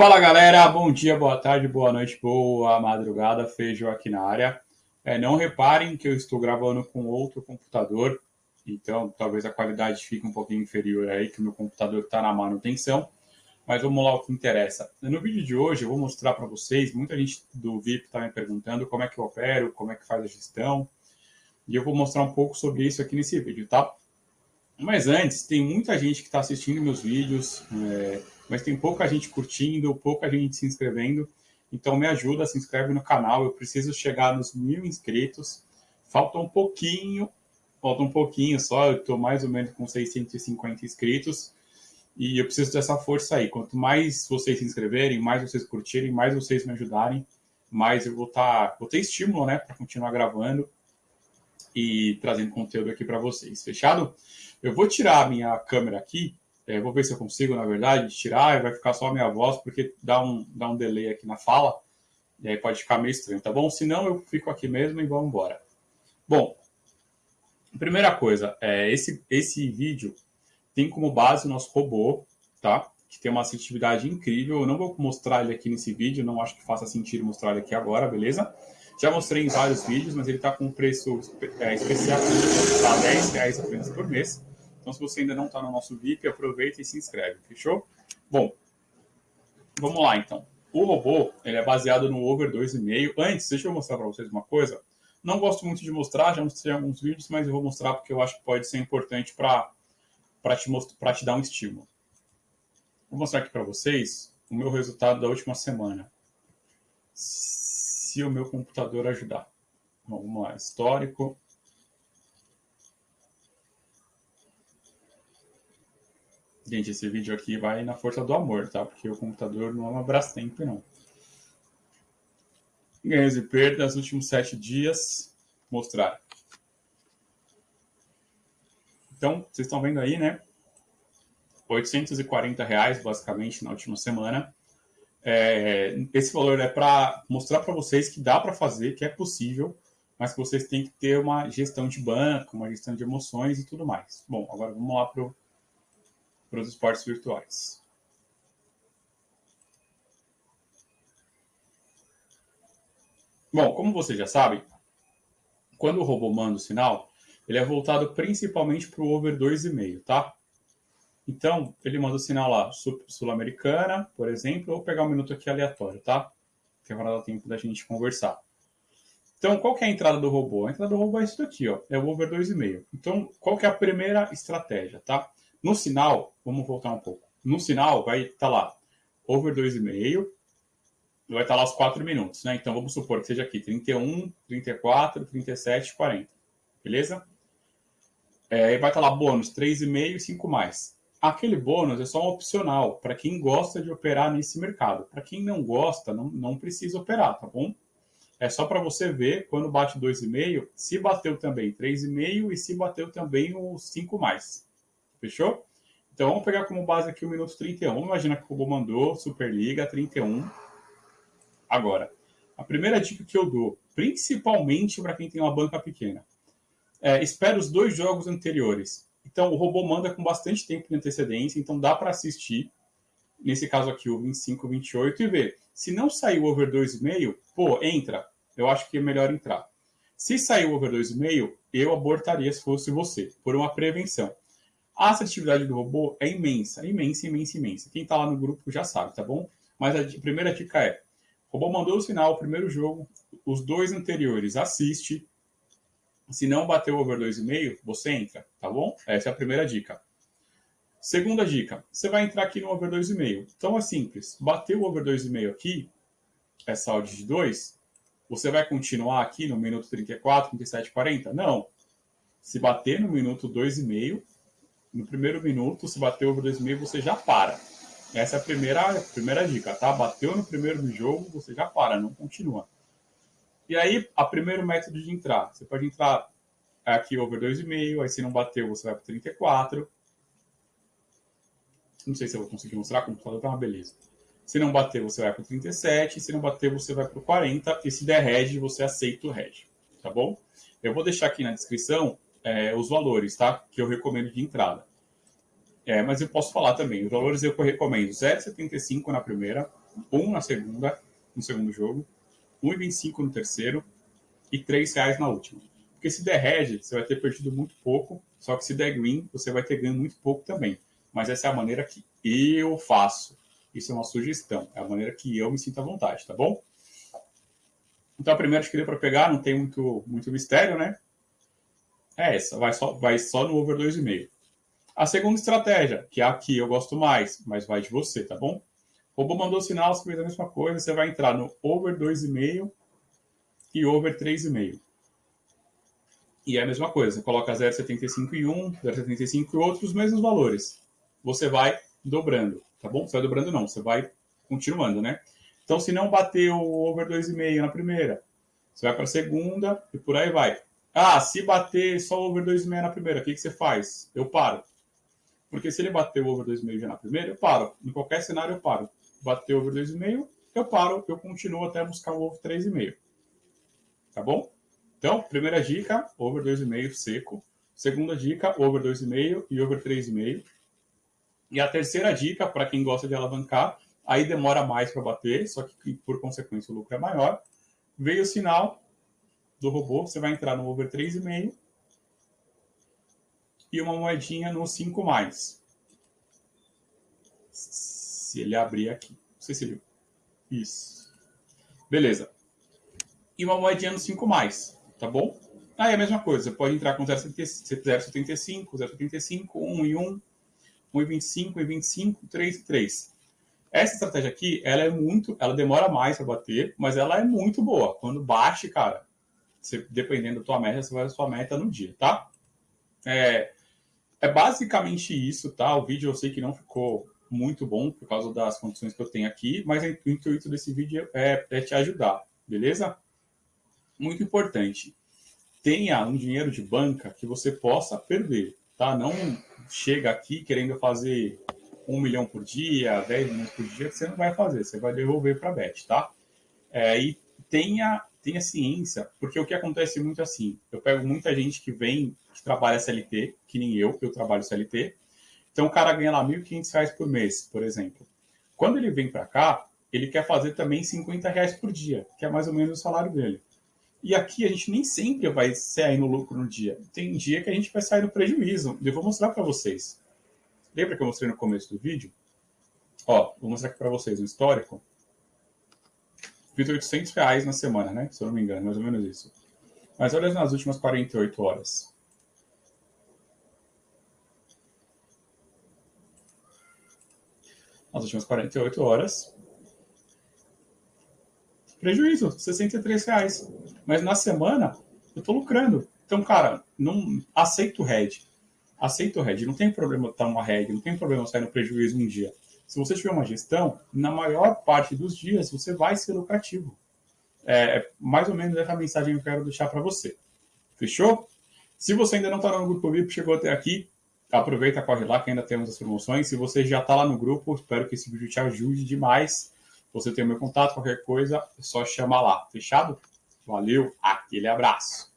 Fala galera, bom dia, boa tarde, boa noite, boa madrugada, Feijão aqui na área. É, não reparem que eu estou gravando com outro computador, então talvez a qualidade fique um pouquinho inferior aí, que o meu computador está na manutenção. Mas vamos lá o que interessa. No vídeo de hoje eu vou mostrar para vocês, muita gente do VIP está me perguntando como é que eu opero, como é que faz a gestão, e eu vou mostrar um pouco sobre isso aqui nesse vídeo, tá? Mas antes, tem muita gente que está assistindo meus vídeos, é, mas tem pouca gente curtindo, pouca gente se inscrevendo. Então me ajuda, se inscreve no canal. Eu preciso chegar nos mil inscritos. Falta um pouquinho, falta um pouquinho só. Eu estou mais ou menos com 650 inscritos. E eu preciso dessa força aí. Quanto mais vocês se inscreverem, mais vocês curtirem, mais vocês me ajudarem, mais eu vou, tá, vou ter estímulo né, para continuar gravando e trazendo conteúdo aqui para vocês. Fechado? Eu vou tirar a minha câmera aqui, é, vou ver se eu consigo, na verdade, tirar e vai ficar só a minha voz, porque dá um, dá um delay aqui na fala, e aí pode ficar meio estranho, tá bom? Se não, eu fico aqui mesmo e vamos embora. Bom, primeira coisa, é, esse, esse vídeo tem como base o nosso robô, tá? Que tem uma assertividade incrível. Eu não vou mostrar ele aqui nesse vídeo, não acho que faça sentido mostrar ele aqui agora, beleza? Já mostrei em vários vídeos, mas ele está com um preço é, especial, está 10 reais apenas por mês. Então, se você ainda não está no nosso VIP, aproveita e se inscreve, fechou? Bom, vamos lá então. O robô ele é baseado no Over 2,5. Antes, deixa eu mostrar para vocês uma coisa. Não gosto muito de mostrar, já mostrei alguns vídeos, mas eu vou mostrar porque eu acho que pode ser importante para te, te dar um estímulo. Vou mostrar aqui para vocês o meu resultado da última semana se o meu computador ajudar. Vamos lá, histórico. Gente, esse vídeo aqui vai na força do amor, tá? Porque o computador não é uma Brastemp, não. Ganhos e perdas últimos sete dias. Mostrar. Então, vocês estão vendo aí, né? 840 reais, basicamente, na última semana. É, esse valor é para mostrar para vocês que dá para fazer, que é possível, mas que vocês têm que ter uma gestão de banco, uma gestão de emoções e tudo mais. Bom, agora vamos lá para os esportes virtuais. Bom, como vocês já sabem, quando o robô manda o sinal, ele é voltado principalmente para o over 2,5, tá? Então, ele manda o sinal lá, Sul-Americana, por exemplo, ou pegar um minuto aqui aleatório, tá? Que vai dar tempo da gente conversar. Então, qual que é a entrada do robô? A entrada do robô é isso daqui, ó, é o over 2,5. Então, qual que é a primeira estratégia, tá? No sinal, vamos voltar um pouco. No sinal vai estar tá lá, over 2,5, vai estar tá lá os 4 minutos, né? Então, vamos supor que seja aqui 31, 34, 37, 40. Beleza? É, vai estar tá lá bônus 3,5 e 5 mais. Aquele bônus é só um opcional para quem gosta de operar nesse mercado. Para quem não gosta, não, não precisa operar, tá bom? É só para você ver quando bate 2,5, se bateu também 3,5 e se bateu também o 5 mais. Fechou? Então vamos pegar como base aqui o minuto 31. Imagina que o robô mandou Superliga 31. Agora, a primeira dica que eu dou, principalmente para quem tem uma banca pequena, é espera os dois jogos anteriores. Então, o robô manda com bastante tempo de antecedência, então dá para assistir, nesse caso aqui, o 25, 28, e ver. Se não saiu over 2,5, pô, entra. Eu acho que é melhor entrar. Se saiu over 2,5, eu abortaria se fosse você, por uma prevenção. A assertividade do robô é imensa, imensa, imensa, imensa. Quem está lá no grupo já sabe, tá bom? Mas a primeira dica é: o robô mandou o sinal, o primeiro jogo, os dois anteriores assiste, se não bater o over 2,5, você entra, tá bom? Essa é a primeira dica. Segunda dica, você vai entrar aqui no over 2,5. Então é simples, bateu o over 2,5 aqui, essa odd de 2, você vai continuar aqui no minuto 34, 37, 40? Não. Se bater no minuto 2,5, no primeiro minuto, se bater over 2,5, você já para. Essa é a primeira, primeira dica, tá? Bateu no primeiro jogo, você já para, não continua. E aí, a primeiro método de entrar, você pode entrar aqui over 2,5, aí se não bateu, você vai para 34. Não sei se eu vou conseguir mostrar, o computador tá uma beleza. Se não bater, você vai para 37, se não bater, você vai para 40, e se der red, você aceita o red, tá bom? Eu vou deixar aqui na descrição é, os valores, tá? Que eu recomendo de entrada. É, mas eu posso falar também, os valores eu recomendo 0,75 na primeira, 1 na segunda, no segundo jogo, 1,25 no terceiro e 3 reais na última. Porque se der red, você vai ter perdido muito pouco, só que se der green, você vai ter ganho muito pouco também. Mas essa é a maneira que eu faço. Isso é uma sugestão, é a maneira que eu me sinto à vontade, tá bom? Então a primeira escolha para pegar não tem muito, muito mistério, né? É essa, vai só, vai só no over 2,5. A segunda estratégia, que é eu gosto mais, mas vai de você, tá bom? O robô mandou sinal, você fez a mesma coisa, você vai entrar no over 2,5 e over 3,5. E é a mesma coisa, você coloca 0,75 e 1, 0,75 e outros mesmos valores. Você vai dobrando, tá bom? Você vai dobrando não, você vai continuando, né? Então, se não bater o over 2,5 na primeira, você vai para a segunda e por aí vai. Ah, se bater só over 2,5 na primeira, o que, que você faz? Eu paro. Porque se ele bater o over 2,5 já na primeira, eu paro. Em qualquer cenário, eu paro. Bater over 2,5, eu paro, eu continuo até buscar o over 3,5. Tá bom? Então, primeira dica, over 2,5 seco. Segunda dica, over 2,5 e over 3,5. E a terceira dica, para quem gosta de alavancar, aí demora mais para bater, só que por consequência o lucro é maior. Veio o sinal do robô, você vai entrar no over 3,5 e uma moedinha no 5 mais. Se ele abrir aqui. Não sei se ele... Isso. Beleza. E uma moedinha no 5 mais tá bom? Aí a mesma coisa, você pode entrar com 0,75, 0,75, 1 e 1, 1 e 25, 1 e 25, 3 e 3. Essa estratégia aqui, ela é muito, ela demora mais para bater, mas ela é muito boa. Quando bate, cara, você, dependendo da tua meta, você vai a sua meta no dia, tá? É, é basicamente isso, tá? O vídeo eu sei que não ficou muito bom por causa das condições que eu tenho aqui, mas o intuito desse vídeo é, é te ajudar, beleza? muito importante. Tenha um dinheiro de banca que você possa perder, tá? Não chega aqui querendo fazer um milhão por dia, 10 milhões por dia, que você não vai fazer, você vai devolver para a Bet, tá? É, e tenha, tenha ciência, porque o que acontece muito assim, eu pego muita gente que vem, que trabalha CLT, que nem eu, eu trabalho CLT, então o cara ganha lá R$ 1.500 por mês, por exemplo. Quando ele vem para cá, ele quer fazer também 50 reais por dia, que é mais ou menos o salário dele. E aqui a gente nem sempre vai sair no lucro no dia. Tem dia que a gente vai sair no prejuízo. Eu vou mostrar para vocês. Lembra que eu mostrei no começo do vídeo? Ó, vou mostrar aqui para vocês o histórico. Fiz 800 reais na semana, né? Se eu não me engano, mais ou menos isso. Mas olha nas últimas 48 horas. Nas últimas 48 horas, Prejuízo, 63 reais. Mas na semana eu estou lucrando. Então, cara, não aceito o head. Aceito o head. Não tem problema estar uma head, não tem problema sair no prejuízo um dia. Se você tiver uma gestão, na maior parte dos dias você vai ser lucrativo. É, é mais ou menos essa mensagem que eu quero deixar para você. Fechou? Se você ainda não está no grupo VIP, chegou até aqui, aproveita, corre lá que ainda temos as promoções. Se você já está lá no grupo, espero que esse vídeo te ajude demais você tem o meu contato, qualquer coisa, é só chamar lá. Fechado? Valeu, aquele abraço.